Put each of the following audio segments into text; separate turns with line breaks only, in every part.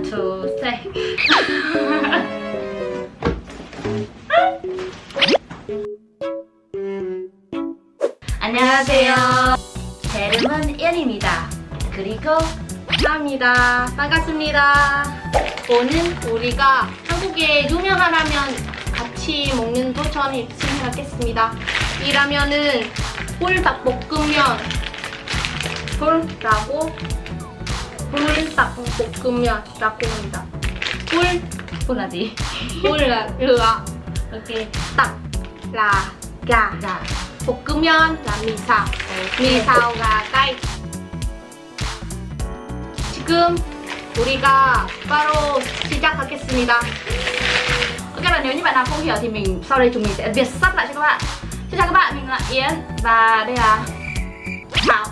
Three. 안녕하세요. 제 이름은 이안입니다. 그리고
감사합니다. 반갑습니다. 오늘 우리가 한국의 유명한 라면 같이 먹는 도전이 진행하겠습니다. 이 라면은 꿀닭볶음면 꿀라고 꿀닭볶음면라고 합니다. 꿀
보나지.
꿀라 르아 이렇게 딱 là gà
자,
볶음면 là mì xào mì xào gà cay 지금 우리가 바로 시작하겠습니다
Ok là nếu như bạn nào không hiểu thì mình sau đây chúng mình sẽ việt sắp lại cho các bạn. Xin chào các bạn, mình là Yến và đây là Thảo.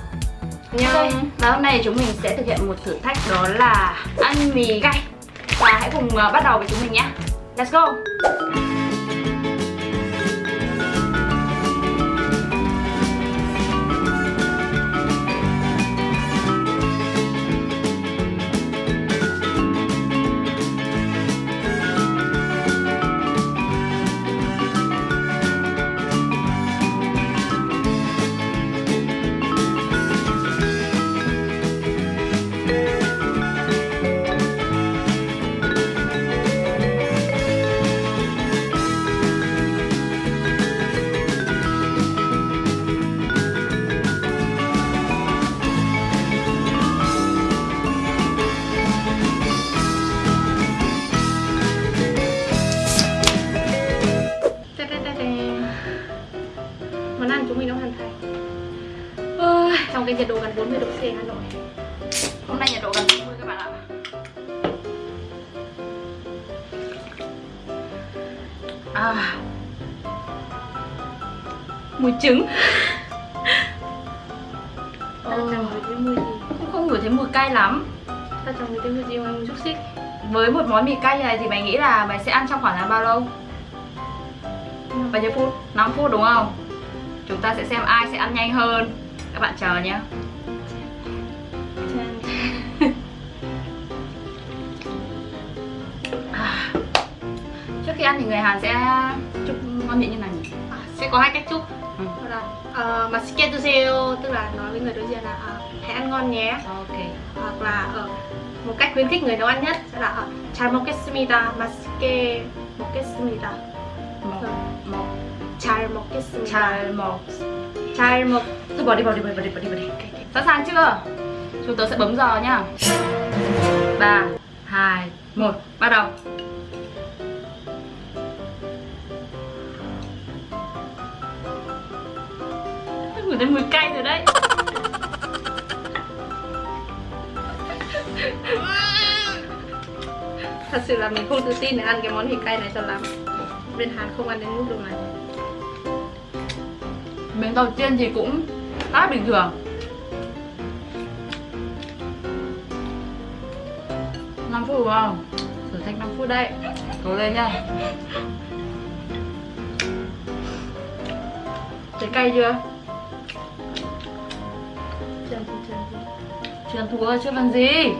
안녕
Và hôm nay chúng mình sẽ thực hiện một thử thách đó là ăn mì gay. Và hãy cùng ờ, bắt đầu với chúng mình nhé. Let's go.
Gần 40 độ C Hà Nội
Hôm nay nhiệt độ gần 40 các bạn ạ. À. Mùi trứng.
Ta chẳng ngửi thấy mùi gì
Cũng không ngửi thấy mùi cay lắm.
Ta chẳng ngửi thấy mùi gì ngoài mùi xúc xích
Với một món mì cay như này thì mày nghĩ là mày sẽ ăn trong khoảng là bao lâu? Bao nhiêu phút? 5 phút đúng không? Chúng ta sẽ xem ai sẽ ăn nhanh hơn Các bạn chờ nhé ăn thì người Hàn sẽ chúc ngon miệng như này
à, sẽ có hai cách chúc.
Ừ.
uh, mà tức là nói với người đối diện là uh, hãy ăn ngon nhé.
Ok.
Hoặc là ở uh, một cách khuyến khích người nấu ăn nhất sẽ là char mokesumida masike mokesumida
một
char mokesumida
char mok.
Char mok.
Tôi bỏ đi bỏ đi bỏ đi bỏ đi bỏ đi, bỏ đi. Okay, okay. sẵn sàng chưa? Chúng tôi sẽ bấm giờ nhá ba hai một. Bắt đầu. Ngửi thấy mùi cay rồi đấy.
Thật sự là mình không tự tin để ăn cái món thịt cay này cho lắm. Bên Hàn không ăn đến mức độ này.
Miếng đầu tiên thì cũng khá bình thường. Năm phút đúng không? Thử thách 5 phút đấy. Cố lên nha. Thấy cay chưa? Chưa thua chưa bằng gì.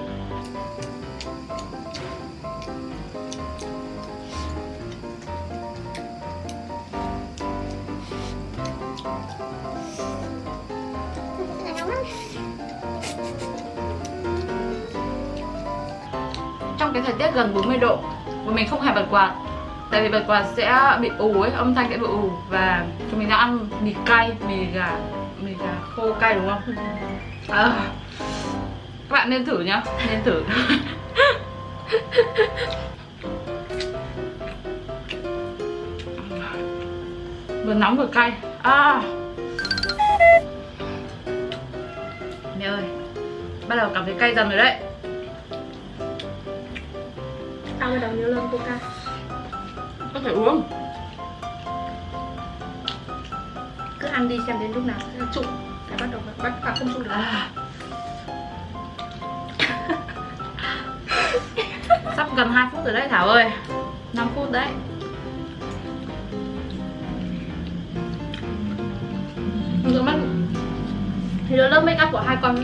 Trong cái thời tiết gần 40 độ Và mình không hề bật quạt Tại vì bật quạt sẽ bị ù ấy, âm thanh sẽ bị ù Và chúng mình đã ăn mì cay, mì gà Mì gà khô cay đúng không? À, các bạn nên thử nhá nên thử. Vừa nóng vừa cay. À. Mẹ ơi bắt đầu cảm thấy cay dần rồi đấy.
Tao bắt đầu nhớ lơm coca
có thể uống?
Cứ ăn đi xem đến lúc nào sẽ trụ bắt đầu bắt à, không trụ được.
À. gần 2 phút rồi đấy Thảo ơi. 5 phút đấy.
Rửa mắt Thì đó lớp make up của hai con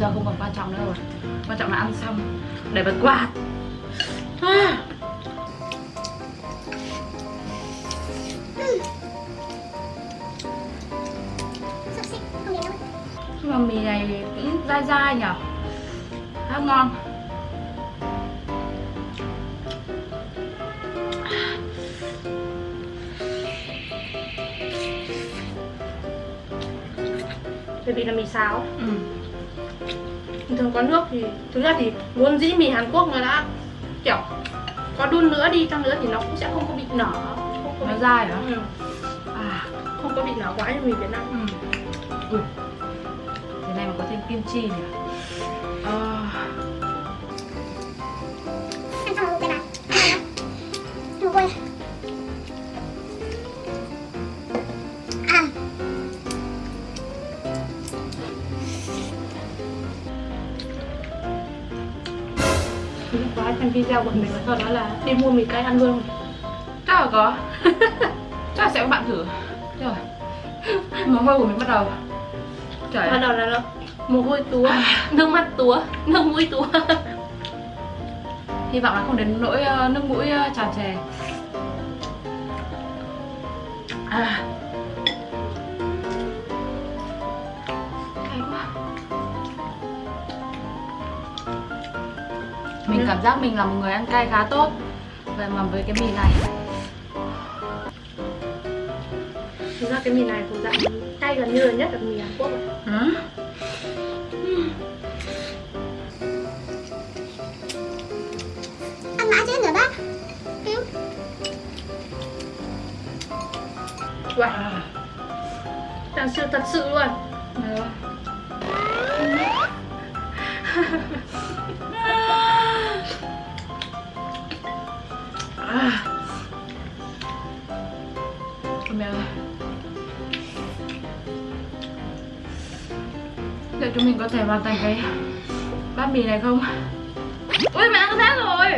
giờ không còn quan trọng nữa rồi. Quan trọng là ăn xong để bật quạt. À. nhưng mà mì này cũng dai dai nhở? Khá ngon
bởi vì là mì xào.
Ừ.
Thường có nước thì thực ra thì vốn dĩ mì Hàn Quốc nó đã kiểu có đun nữa đi chăng nữa thì nó cũng sẽ không có bị nở. Không có
nó
bị
dai hả
ừ,
à.
Không có bị nở quá như mì Việt Nam.
Ừ. Ui. thế này mà có thêm kim chi nhỉ
Trong video của mình sau đó là đi mua mì cay ăn luôn.
Chắc là có. Chắc là sẽ có bạn thử. Rồi. Mồ hôi của mình bắt đầu. Trời
bắt đầu là nó mồ hôi túa. Nước mắt túa. Nước mũi túa.
Hy vọng là không đến nỗi ờ, nước mũi ờ, tràn trề. À. mình cảm giác mình là một người ăn cay khá tốt. Vậy mà với cái mì này.
Thực ra cái mì này thuộc dạng cay gần như là nhất là mì Hàn Quốc rồi
ừ.
Ăn mãi chết nữa bác.
Wow. Đang siêu thật sự luôn.
Được. Liệu chúng mình có thể hoàn thành cái bát mì này không? Ui mẹ ăn hết rồi!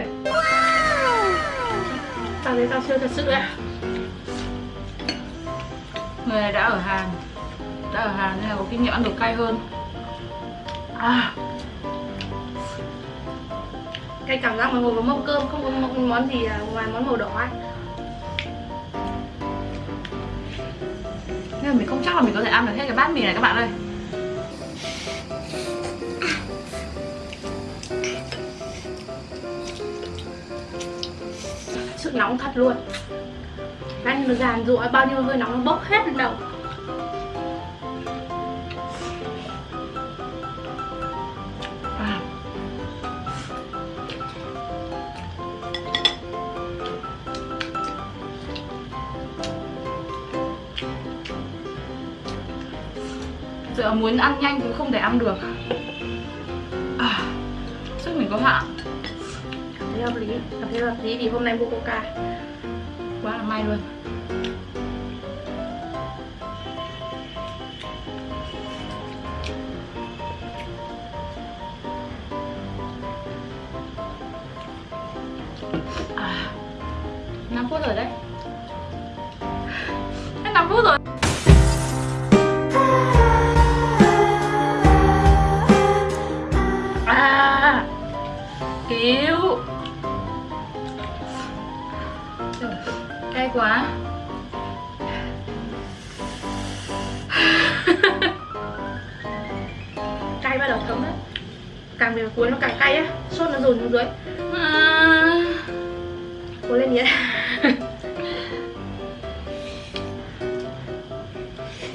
Tao thấy tao siêu thật sự đấy
Người này đã ở Hàn. Đã ở Hàn nên là có kinh nghiệm ăn đồ cay hơn. À!
Cái cảm giác mà ngồi với mâm cơm không có món, gì là ngoài món màu đỏ ấy
Nhưng mà mình không chắc là mình có thể ăn được hết cái bát mì này các bạn ơi.
Sức nóng thật luôn. Ăn nó giàn rụa bao nhiêu hơi nóng nó bốc hết lên đầu
Giờ muốn ăn nhanh thì không thể ăn được à. Sức mình có hạn
cảm thấy hợp lý cảm thấy hợp lý vì hôm nay mua coca
Quá là may luôn à. 5 phút rồi đấy Trời, Cay quá.
Cay bắt đầu thấm đấy càng về cuối nó càng cay á. Sốt nó dồn xuống dưới.
À.
cố lên nhé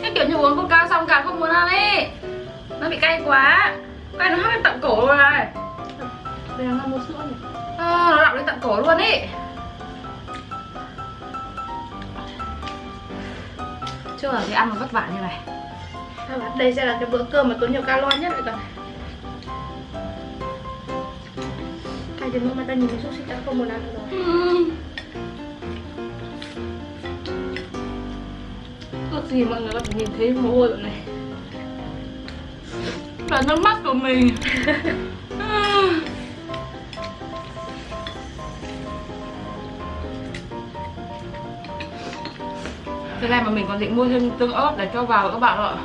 Cái kiểu như uống coca xong càng không muốn ăn ấy Nó bị cay quá. Cay nó hắt lên tận cổ rồi. Này
bây giờ mua sữa nhỉ?
À, Nó đọng lên tận cổ luôn ý Chưa thì ăn vất vả như này.
Đây sẽ là cái bữa cơm mà tốn nhiều calo nhất rồi cả đến nỗi mà ta nhìn thấy xúc xích đã không muốn ăn rồi. Ước gì mọi người có thể nhìn thấy mồ hôi của này.
Là nước mắt của mình Thế này mà mình còn định mua thêm tương ớt để cho vào các bạn ạ.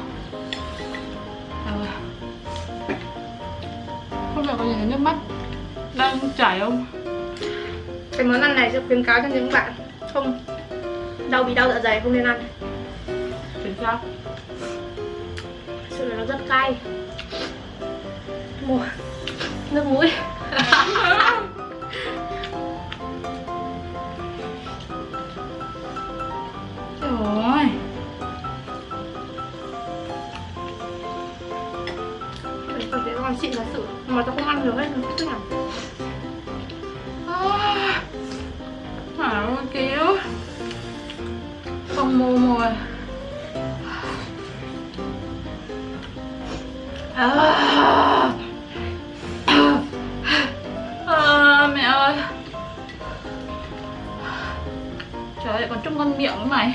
Rồi. nhìn thấy nước mắt đang chảy không?
Cái món ăn này sẽ khuyến cáo cho những bạn không đau bị đau dạ dày không nên ăn.
Chính xác.
Sự là nó rất cay. Mùa nước mũi chị là sự mà tao không ăn được hết nó thích nào
Hảo kéo Không mua mồi à. À, mẹ ơi. Trời ơi, còn trông con miệng nữa mày,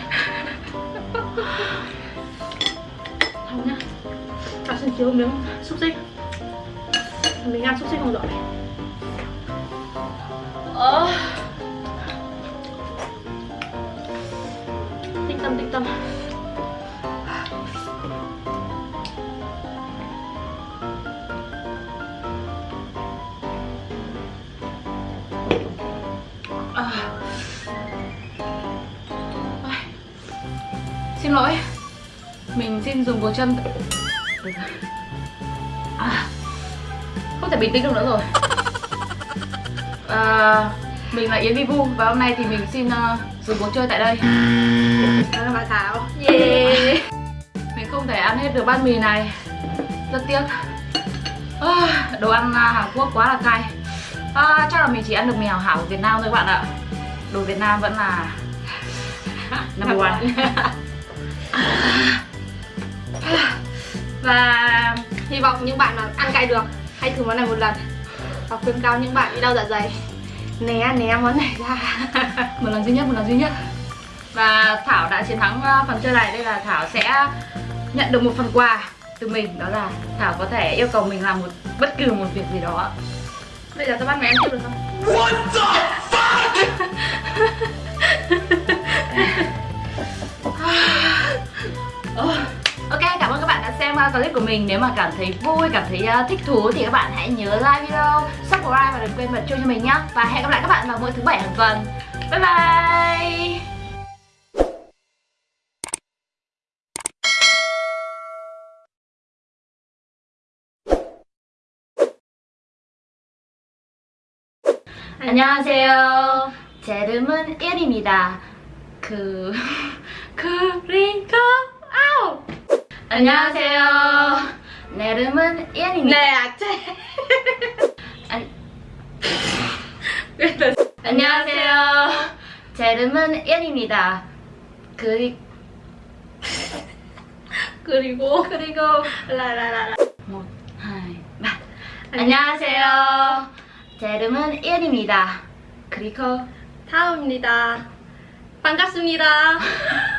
không nhá tao xin chiếu miếng xúc xích mình ăn xúc xích không giỏi.
Ờ.
Tĩnh tâm tĩnh tâm.
À. Xin lỗi. Mình xin dùng một chân. À. Không thể bình tĩnh được nữa rồi. À, Mình là Yến Vivu Và hôm nay thì mình xin uh, dùng cuộc chơi tại đây.
Đó là bà thảo. Yeah.
Mình không thể ăn hết được bát mì này. Rất tiếc. À, Đồ ăn à, Hàn Quốc quá là cay. À, Chắc là mình chỉ ăn được mì hảo hảo của Việt Nam thôi các bạn ạ. Đồ Việt Nam vẫn là Number one.
Và hy vọng những bạn mà ăn cay được hãy thử món này một lần. Và khuyên cáo những bạn bị đau dạ dày. Né né món này ra.
Một lần duy nhất một lần duy nhất. Và thảo đã chiến thắng uh, phần chơi này đây là thảo sẽ nhận được một phần quà từ mình. Đó là thảo có thể yêu cầu mình làm một bất cứ một việc gì đó.
Bây giờ tao bắt mày ăn tiếp được không
Ok, cảm ơn các bạn đã xem uh, clip của mình Nếu mà cảm thấy vui, cảm thấy uh, thích thú Thì các bạn hãy nhớ like video, subscribe Và đừng quên bật chuông cho mình nhé Và hẹn gặp lại các bạn vào mỗi thứ bảy hàng tuần Bye bye 안녕하세요. 제 이름은 일입니다. 그 그리고 아우. 안녕하세요. 내 이름은 일입니다.
nè chê
안... 안녕하세요. 제 이름은 일입니다. 그리
그리고
그리고
라라라라
ba. 안녕하세요. 제 이름은 일입니다. 그리고
다음입니다 반갑습니다